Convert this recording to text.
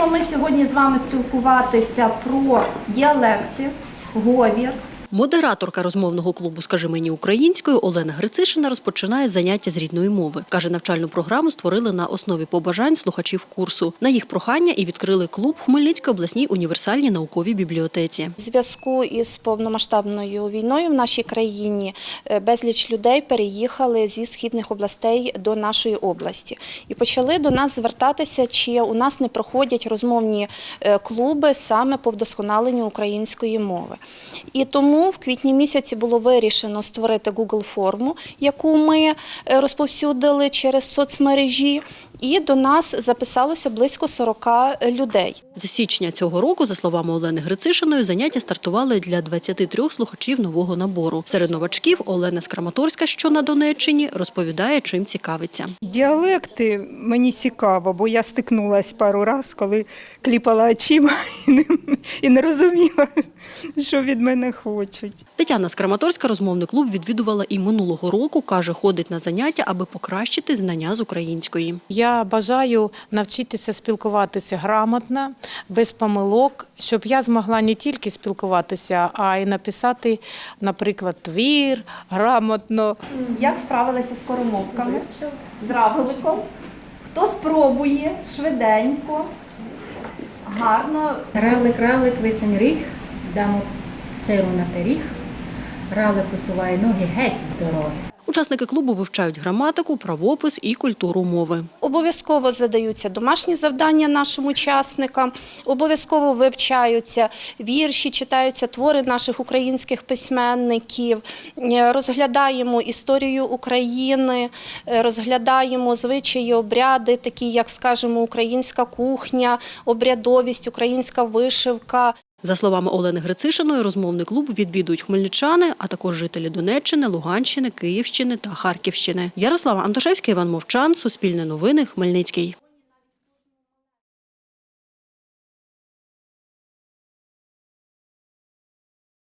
Будемо ми сьогодні з вами спілкуватися про діалекти, говір. Модераторка розмовного клубу Скажи мені українською Олена Грицишина розпочинає заняття з рідної мови. Каже, навчальну програму створили на основі побажань слухачів курсу. На їх прохання і відкрили клуб Хмельницькій обласній універсальній науковій бібліотеці. В зв'язку із повномасштабною війною в нашій країні е, безліч людей переїхали зі східних областей до нашої області і почали до нас звертатися, чи у нас не проходять розмовні е, клуби саме по вдосконаленню української мови. І тому в квітні місяці було вирішено створити Google форму, яку ми е, розповсюдили через соцмережі. І до нас записалося близько 40 людей. З січня цього року, за словами Олени Грицишиної, заняття стартували для 23 слухачів нового набору. Серед новачків Олена Скраматорська, що на Донеччині, розповідає, чим цікавиться. Діалекти мені цікаво, бо я стикнулася пару разів, коли кліпала очима і не, і не розуміла, що від мене хочуть. Тетяна Скраматорська розмовний клуб відвідувала і минулого року. Каже, ходить на заняття, аби покращити знання з української. Я бажаю навчитися спілкуватися грамотно, без помилок, щоб я змогла не тільки спілкуватися, а й написати, наприклад, твір грамотно. Як справилися з коромовками, з равеликом? Хто спробує швиденько, гарно. Ралик, ралик, висень ріг, дамо силу на пиріг. Ралик усуває ноги геть з дороги. Учасники клубу вивчають граматику, правопис і культуру мови. Обов'язково задаються домашні завдання нашим учасникам, обов'язково вивчаються вірші, читаються твори наших українських письменників, е, розглядаємо історію України, е, розглядаємо звичаї, обряди, такі як, скажімо, українська кухня, обрядовість, українська вишивка. За словами Олени Грицишиної, розмовний клуб відвідують хмельничани, а також жителі Донеччини, Луганщини, Київщини та Харківщини. Ярослава Антошевська, Іван Мовчан, Суспільне новини, Хмельницький.